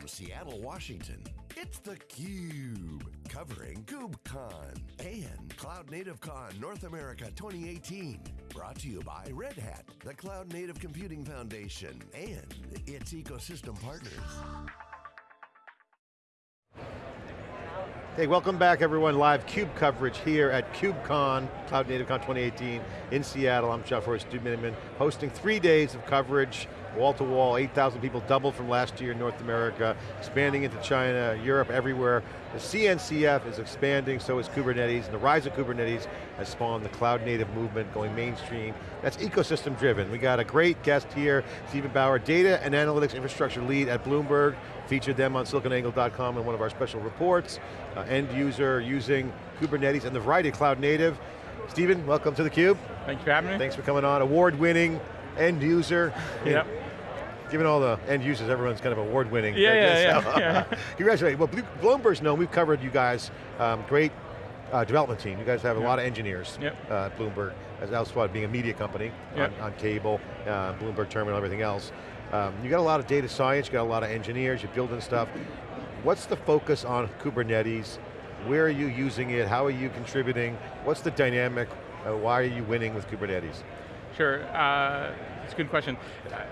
From Seattle, Washington, it's theCUBE, covering KubeCon and Cloud Native Con North America 2018. Brought to you by Red Hat, the Cloud Native Computing Foundation, and its ecosystem partners. Hey, welcome back everyone. Live CUBE coverage here at KubeCon, Cloud Native Con 2018 in Seattle. I'm John Furrier, Stu Miniman, hosting three days of coverage, wall to wall, 8,000 people, doubled from last year in North America, expanding into China, Europe, everywhere. The CNCF is expanding, so is Kubernetes, and the rise of Kubernetes has spawned the cloud native movement going mainstream. That's ecosystem driven. We got a great guest here, Stephen Bower, data and analytics infrastructure lead at Bloomberg, featured them on siliconangle.com in one of our special reports. Uh, end user using Kubernetes and the variety of cloud native. Stephen, welcome to theCUBE. Thanks for having me. Thanks for coming on. Award winning, end user. Yep. Given all the end users, everyone's kind of award winning. Yeah, yeah, yeah, yeah. Congratulations. Well, Bloomberg's known, we've covered you guys, um, great uh, development team. You guys have a yep. lot of engineers yep. uh, at Bloomberg, as Elsewhat being a media company yep. on, on, cable, uh, Bloomberg Terminal, everything else. Um, you got a lot of data science, you got a lot of engineers, you're building stuff. What's the focus on Kubernetes? Where are you using it? How are you contributing? What's the dynamic? Uh, why are you winning with Kubernetes? Sure, uh, it's a good question.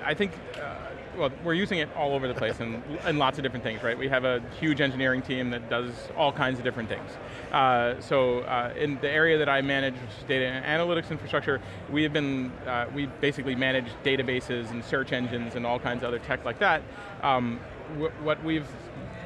I think, uh, well, we're using it all over the place and, and lots of different things, right? We have a huge engineering team that does all kinds of different things. Uh, so uh, in the area that I manage, data analytics infrastructure, we have been, uh, we basically manage databases and search engines and all kinds of other tech like that. Um, what we've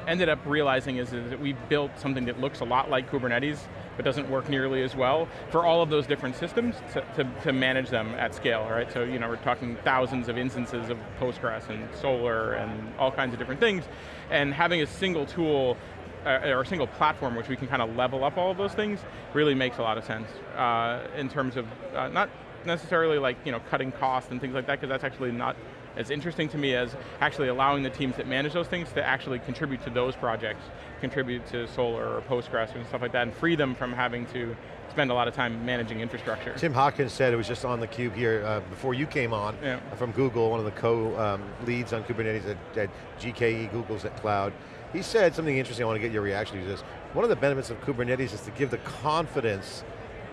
ended up realizing is, that we built something that looks a lot like Kubernetes, but doesn't work nearly as well for all of those different systems to, to, to, manage them at scale, right? So you know, we're talking thousands of instances of Postgres and Solr and all kinds of different things, and having a single tool uh, or a single platform which we can kind of level up all of those things really makes a lot of sense uh, in terms of uh, not necessarily like you know cutting costs and things like that because that's actually not as interesting to me as actually allowing the teams that manage those things to actually contribute to those projects, contribute to Solr or Postgres and stuff like that, and free them from having to spend a lot of time managing infrastructure. Tim Hockin said, it was just on the cube here uh, before you came on, yeah. from Google, one of the co-leads um, on Kubernetes at, at GKE, Google's at Cloud. He said something interesting, I want to get your reaction to this. One of the benefits of Kubernetes is to give the confidence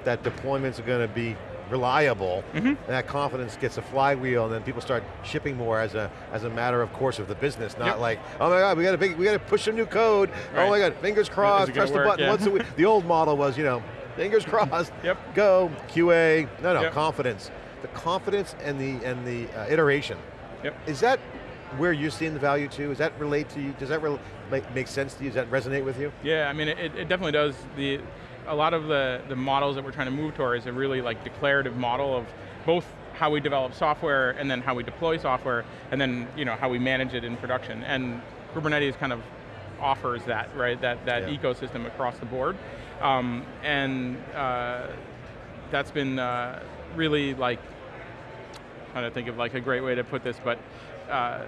that deployments are going to be reliable, mm -hmm. and that confidence gets a flywheel, and then people start shipping more as a as a matter of course of the business, not yep. like, oh my god, we got to big, we got to push some new code. Right. Oh my god, fingers crossed, press work, the button yeah. once a week. The old model was, you know, fingers crossed, yep. go QA. No, no, yep. confidence. The confidence and the and the uh, iteration. Yep. Is that where you're seeing the value to? Does that relate to you? Does that make, make sense to you? Does that resonate with you? Yeah, I mean, it, it definitely does. The a lot of the, the models that we're trying to move towards a really like declarative model of both how we develop software and then how we deploy software and then you know how we manage it in production. And Kubernetes kind of offers that, right? That, that yeah. ecosystem across the board. Um, and uh, that's been uh, really like, trying to think of like a great way to put this, but uh,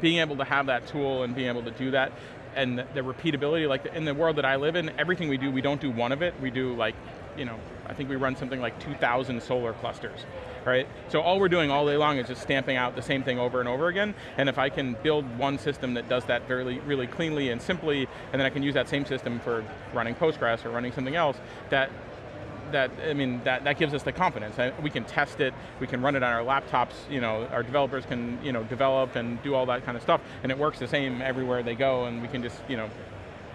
being able to have that tool and being able to do that and the, repeatability, like in the world that I live in, everything we do, we don't do one of it, we do like, you know, I think we run something like 2,000 Solr clusters, right? So all we're doing all day long is just stamping out the same thing over and over again, and if I can build one system that does that very, really cleanly and simply, and then I can use that same system for running Postgres or running something else, that that, I mean, that, that gives us the confidence. We can test it, we can run it on our laptops, you know, our developers can, you know, develop and do all that kind of stuff, and it works the same everywhere they go, and we can just, you know,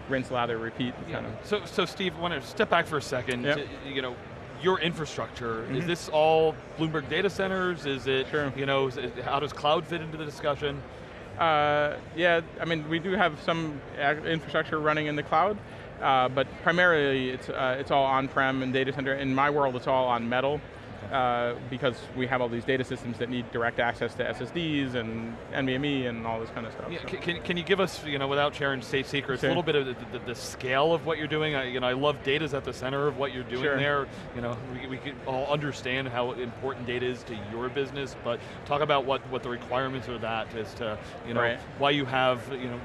rinse, lather, repeat. Yeah. Kind of. So, so Steve, I want to step back for a second. Yep. To, you know, your infrastructure, mm -hmm. is Mm-hmm. this all Bloomberg data centers? Is it, sure. you know, it, how does cloud fit into the discussion? Uh, yeah, I mean, we do have some infrastructure running in the cloud. Uh, but primarily, it's, uh, it's all on-prem and data center. In my world, it's all on metal. Uh, because we have all these data systems that need direct access to SSDs and NVMe and all this kind of stuff. Yeah, so. can, can you give us, you know, without sharing state secrets, sure. a little bit of the, the, the, scale of what you're doing? I, you know, I love data's at the center of what you're doing sure. there. You know, we, we can all understand how important data is to your business, but talk about what, what the requirements are that as to, you know, right. why you have, you know,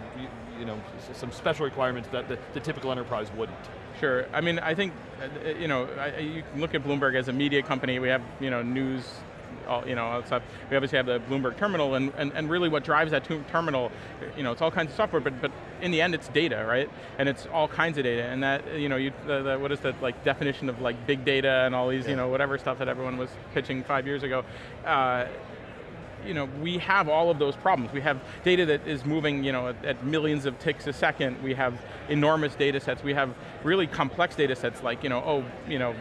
you, know, some special requirements that the, the typical enterprise wouldn't. Sure, I mean, I think, uh, you know, I, you can look at Bloomberg as a media company, we have, you know, news all, you know, all stuff. We obviously have the Bloomberg terminal, and, and, and really what drives that terminal, you know, it's all kinds of software, but, but in the end it's data, right? And it's all kinds of data, and that, you know, you, the, the, what is the like definition of like big data and all these, Yeah. you know, whatever stuff that everyone was pitching five years ago. Uh, you know, we have all of those problems. We have data that is moving, you know, at, at millions of ticks a second. We have enormous data sets. We have really complex data sets like, you know, oh, you know,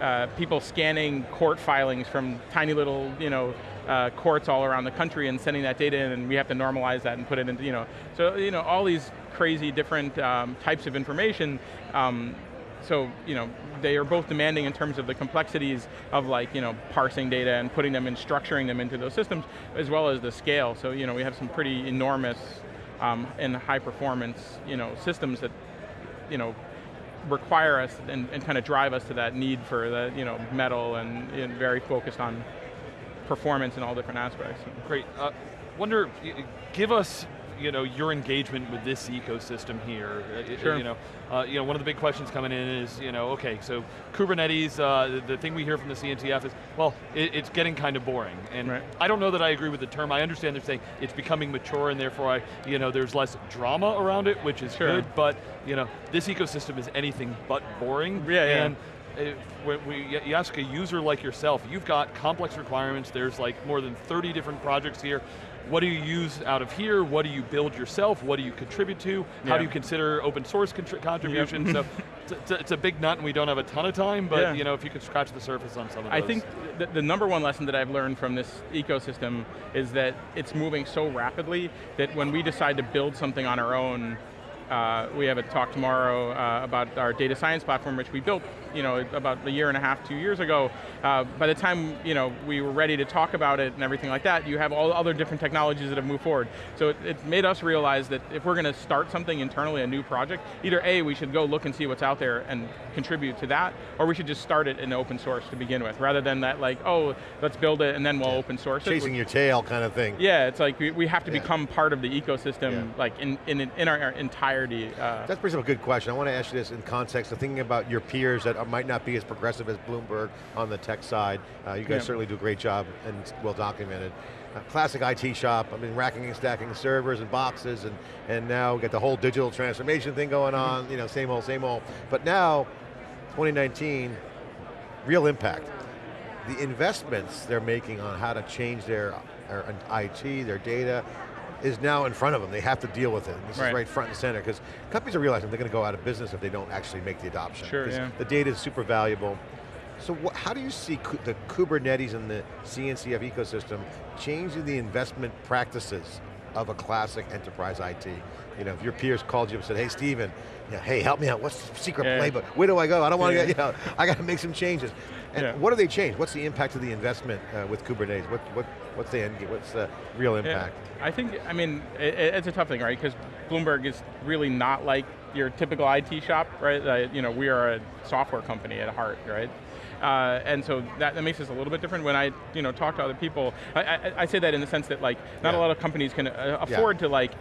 uh, people scanning court filings from tiny little, you know, uh, courts all around the country and sending that data in, and we have to normalize that and put it into, you know, so you know, all these crazy different um, types of information. Um, so you know they are both demanding in terms of the complexities of like you know parsing data and putting them and structuring them into those systems, as well as the scale. So you know we have some pretty enormous um, and high performance you know systems that you know require us and, and kind of drive us to that need for the you know metal and, and very focused on performance in all different aspects. Great. Uh, wonder, give us you know your engagement with this ecosystem here. Uh, Sure. You know, uh, you know one of the big questions coming in is you know okay so Kubernetes. Uh, the, the thing we hear from the CNCF is well it, it's getting kind of boring, and Right. I don't know that I agree with the term. I understand they're saying it's becoming mature, and therefore I you know there's less drama around it, which is Sure. good. But you know this ecosystem is anything but boring. Yeah, yeah. And when we, you ask a user like yourself, you've got complex requirements, there's like more than 30 different projects here. What do you use out of here? What do you build yourself? What do you contribute to? How Yeah. do you consider open source contributions? contribution? so it's, it's, a, it's a big nut and we don't have a ton of time, but Yeah. you know, if you could scratch the surface on some of those. I think the, the number one lesson that I've learned from this ecosystem is that it's moving so rapidly that when we decide to build something on our own, uh, we have a talk tomorrow uh, about our data science platform, which we built, you know, about a year and a half, two years ago. Uh, by the time, you know, we were ready to talk about it and everything like that, you have all other different technologies that have moved forward. So it, it made us realize that if we're going to start something internally, a new project, either A, we should go look and see what's out there and contribute to that, or we should just start it in open source to begin with, rather than that like, oh, let's build it and then we'll open source it. Chasing your tail kind of thing. Yeah, it's like we, we have to Yeah. become part of the ecosystem, Yeah. like in, in, in our entirety. Uh, That brings up a good question. I want to ask you this in context of thinking about your peers that are- might not be as progressive as Bloomberg on the tech side. Uh, you guys Yeah. certainly do a great job and well documented. Uh, classic IT shop, I mean racking and stacking servers and boxes and, and now we got the whole digital transformation thing going on, you know, same old, same old. But now, 2019, real impact. The investments they're making on how to change their, their IT, their data, is now in front of them. They have to deal with it. This Right. is right front and center because companies are realizing they're going to go out of business if they don't actually make the adoption. Sure, yeah. The data is super valuable. So how do you see the Kubernetes and the CNCF ecosystem changing the investment practices of a classic enterprise IT? You know, if your peers called you and said, hey Steven, you know, hey help me out, what's the secret Yeah. playbook? Where do I go? I don't want to Yeah. get, you know, I got to make some changes. And Yeah. what do they change? What's the impact of the investment uh, with Kubernetes? What, what, what's the end, game? what's the real Yeah, impact? I think, I mean, it, it's a tough thing, right? Because Bloomberg is really not like your typical IT shop, right? Uh, you know, we are a software company at heart, right? Uh, and so that, that makes us a little bit different. When I, you know, talk to other people, I, I, I say that in the sense that like, not Yeah. a lot of companies can uh, Yeah. afford to like,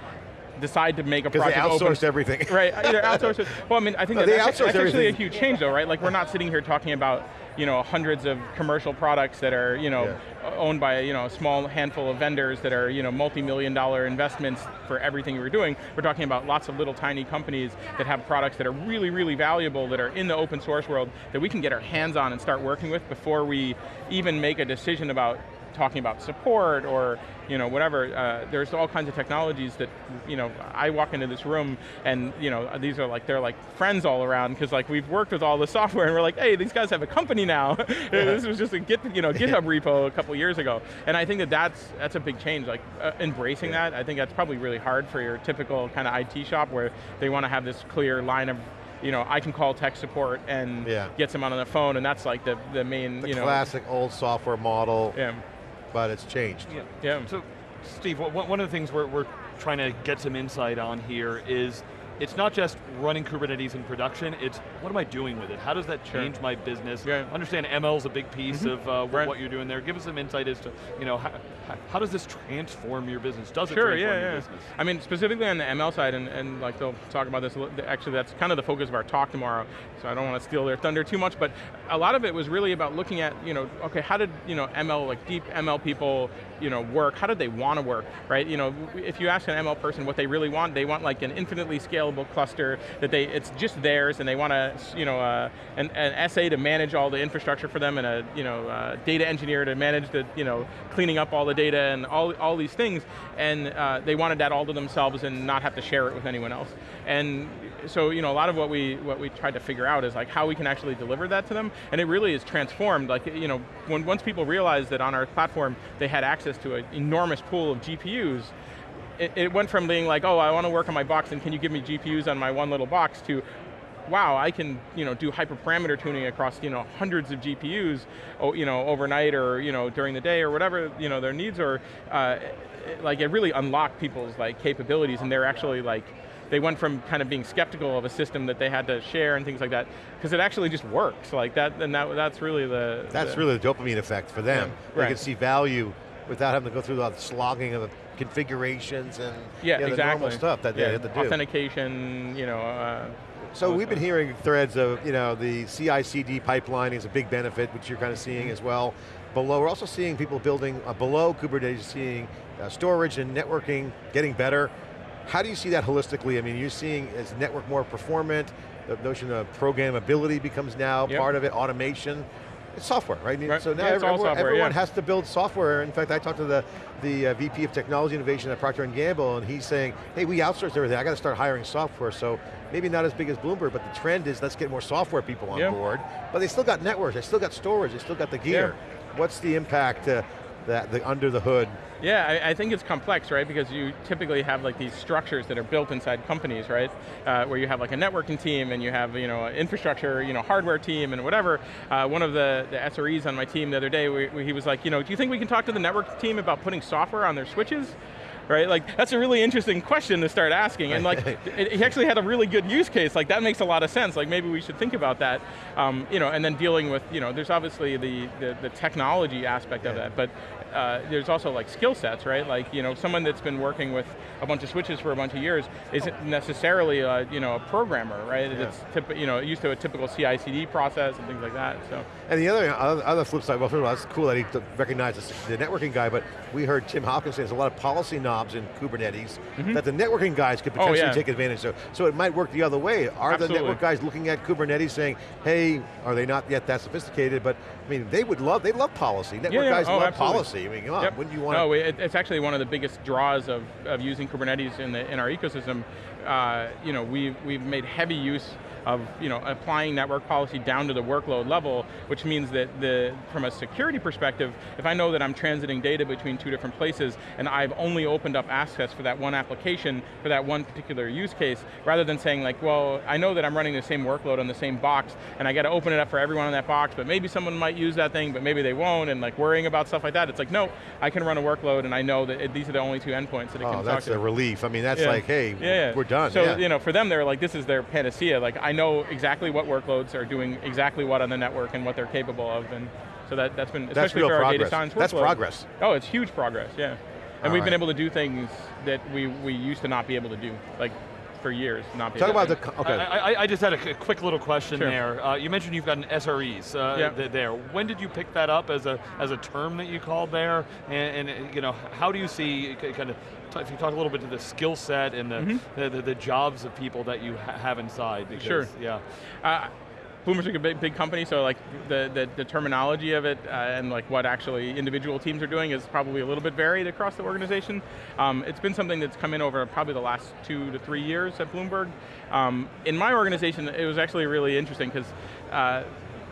decide to make a Because they project outsourced open. everything. Right, either outsource it. Well, I mean, I think No, that that's, that's actually a huge change though, right? Like we're not sitting here talking about, you know, hundreds of commercial products that are, you know, Yeah. owned by you know a small handful of vendors that are you know multi-million dollar investments for everything we're doing. We're talking about lots of little tiny companies that have products that are really, really valuable that are in the open source world that we can get our hands on and start working with before we even make a decision about talking about support or you know whatever. Uh, there's all kinds of technologies that you know I walk into this room and you know these are like they're like friends all around because like we've worked with all the software and we're like hey these guys have a company now. this was just a Git you know GitHub repo a couple years ago and I think that that's that's a big change like uh, embracing that. I think that's probably really hard for your typical kind of IT shop where they want to have this clear line of you know, I can call tech support and Yeah. get someone on the phone, and that's like the, the main, The you know. classic old software model, Yeah. But it's changed. Yeah. Yeah. So, Steve, one one of the things we're, we're trying to get some insight on here is it's not just running Kubernetes in production, it's what am I doing with it? How does that Sure. change my business? Yeah. Understand ML is a big piece of uh, what, Right. what you're doing there. Give us some insight as to, you know, how, how does this transform your business? Does it transform yeah, your yeah. business? I mean, specifically on the ML side, and, and like they'll talk about this, actually that's kind of the focus of our talk tomorrow, so I don't want to steal their thunder too much, but a lot of it was really about looking at, you know, okay, how did, you know, ML, like deep ML people, you know, work? How did they want to work, right? You know, if you ask an ML person what they really want, they want like an infinitely scalable cluster that they, it's just theirs, and they want a, you know, uh, an, an SA to manage all the infrastructure for them, and a, you know, uh, data engineer to manage the, you know, cleaning up all the data and all, all these things, and uh, they wanted that all to themselves and not have to share it with anyone else. And so, you know, a lot of what we what we tried to figure out is like how we can actually deliver that to them, and it really is transformed. Like, you know, when once people realized that on our platform they had access to an enormous pool of GPUs, it, it went from being like, oh, I want to work on my box, and can you give me GPUs on my one little box, to wow, I can you know do hyperparameter tuning across you know hundreds of GPUs, oh, you know overnight or you know during the day or whatever you know their needs are. Uh, like it really unlocked people's like capabilities, and they're actually like. They went from kind of being skeptical of a system that they had to share and things like that, because it actually just works like that, and that, that's really the... That's the- really the dopamine effect for them. Yeah, They can see value without having to go through the slogging of the configurations and yeah, you know, the exactly. normal stuff that yeah, they have to do. Authentication, you know, uh, So we've been hearing threads of, you know, the CI/CD pipeline is a big benefit, which you're kind of seeing as well. Below, we're also seeing people building uh, below Kubernetes, seeing uh, storage and networking getting better. How do you see that holistically? I mean, you're seeing is network more performant, the notion of programmability becomes now Yep. part of it, automation. It's software, right? Right. So now Yeah, everyone, software, everyone yeah. has to build software. In fact, I talked to the, the uh, VP of Technology Innovation at Procter & Gamble, and he's saying, hey, we outsourced everything, I got to start hiring software, so maybe not as big as Bloomberg, but the trend is let's get more software people on Yeah. board. But they still got networks, they still got storage, they still got the gear. What's the impact uh, that the under the hood? Yeah, I, I think it's complex, right? Because you typically have like these structures that are built inside companies, right? Uh, where you have like a networking team and you have you know infrastructure, you know hardware team and whatever. Uh, one of the, the SREs on my team the other day, we, we- he was like, you know, do you think we can talk to the network team about putting software on their switches? Right, like that's a really interesting question to start asking, and like he actually had a really good use case. Like that makes a lot of sense. Like maybe we should think about that, um, you know. And then dealing with, you know, there's obviously the the, the technology aspect of that, but uh, there's also like skill sets, right? Like, you know, someone that's been working with a bunch of switches for a bunch of years isn't necessarily, a, you know, a programmer, right? Yeah. It's you know, used to a typical CI/CD process and things like that. So, And the other, other, flip side, well, first of all, it's cool that he recognized the networking guy, but we heard Tim Hockin say there's a lot of policy knobs in Kubernetes that the networking guys could Mm-hmm. Oh, potentially yeah. take advantage of. So it might work the other way. Are the Absolutely. network guys looking at Kubernetes saying, hey, are they not yet that sophisticated? But I mean, they would love, they love policy. Network yeah. guys Oh, love absolutely. policy. I mean, come on, Yep. wouldn't you want No, to? it, it's actually one of the biggest draws of, of using Kubernetes in, the, in our ecosystem. Uh, you know, we've, we've made heavy use of you know, applying network policy down to the workload level, which means that the, from a security perspective, if I know that I'm transiting data between two different places and I've only opened up access for that one application, for that one particular use case, rather than saying like, well, I know that I'm running the same workload on the same box and I got to open it up for everyone on that box, but maybe someone might use that thing, but maybe they won't, and like worrying about stuff like that, it's like, no, I can run a workload and I know that it, these are the only two endpoints that it Oh, can talk to. Oh, that's a relief. I mean, that's Yeah. like, hey, Yeah, yeah. we're done. So you know, for them, they're like, this is their panacea. Like, I know exactly what workloads are doing exactly what on the network and what they're capable of, and so that that's been That's especially real for our data science That's progress. Oh, it's huge progress. Yeah, and All we've been able to do things that we we used to not be able to do, like for years, not be Talk able about to. the, co- okay. I, I, I just had a, quick little question Sure. there. Uh, you mentioned you've got an SREs uh, Yeah. th- there. When did you pick that up as a as a term that you called there? And, and uh, you know, how do you see kind of if you talk a little bit to the skill set and the, the, the the jobs of people that you ha- have inside? Because, Sure. Yeah. Uh, Bloomberg's like a big, big company, so like the, the, the terminology of it uh, and like what actually individual teams are doing is probably a little bit varied across the organization. Um, it's been something that's come in over probably the last two to three years at Bloomberg. Um, in my organization, it was actually really interesting because uh,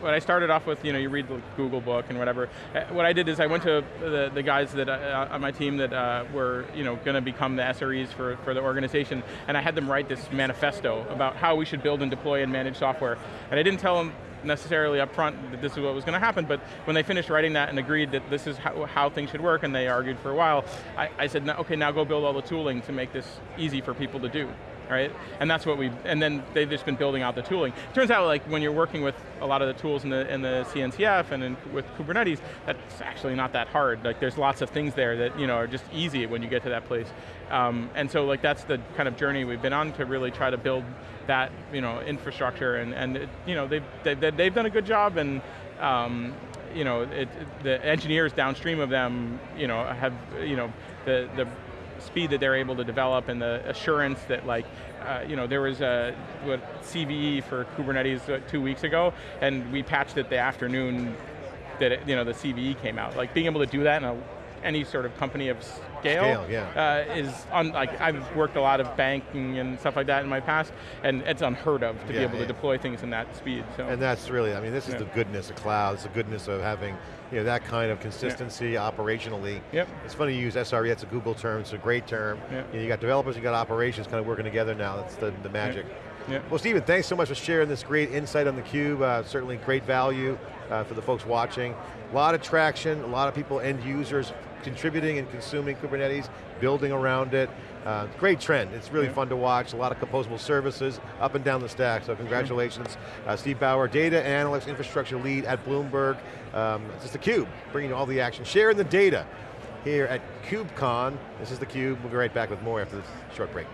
what I started off with, you know, you read the Google book and whatever. Uh, What I did is I went to the, the guys that uh, on my team that uh, were, you know, going to become the SREs for, for the organization, and I had them write this manifesto about how we should build and deploy and manage software. And I didn't tell them necessarily up front that this is what was going to happen, but when they finished writing that and agreed that this is how, how things should work, and they argued for a while, I, I said, okay, now go build all the tooling to make this easy for people to do. Right? And that's what we, and then they've just been building out the tooling. Turns out like when you're working with a lot of the tools in the, in the CNCF and in, with Kubernetes, that's actually not that hard. Like there's lots of things there that you know are just easy when you get to that place. Um, and so like that's the kind of journey we've been on to really try to build that you know infrastructure and, and it, you know they've, they've, they've done a good job and um, you know, it, the engineers downstream of them, you know, have, you know, the, the speed that they're able to develop and the assurance that like, uh, you know, there was a what, CVE for Kubernetes uh, two weeks ago, and we patched it the afternoon that it, you know the CVE came out. Like being able to do that in a, any sort of company of scale, Scale, yeah. uh, is on, like I've worked a lot of banking and stuff like that in my past, and it's unheard of to Yeah, be able yeah. to deploy things in that speed. So And that's really, I mean, this is the goodness of cloud, it's the goodness of having you know, that kind of consistency operationally. Yep. It's funny you use SRE, it's a Google term, it's a great term. Yep. You, know, you got developers, you got operations kind of working together now, that's the, the magic. yeah. Well, Stephen, thanks so much for sharing this great insight on theCUBE. Uh, certainly great value uh, for the folks watching. A lot of traction, a lot of people, end users, contributing and consuming Kubernetes, building around it. Uh, great trend, it's really Yeah. fun to watch. A lot of composable services up and down the stack, so congratulations. Uh, Steve Bower, data analyst, infrastructure lead at Bloomberg. Um, this is theCUBE, bringing you all the action, sharing the data here at KubeCon. This is theCUBE, we'll be right back with more after this short break.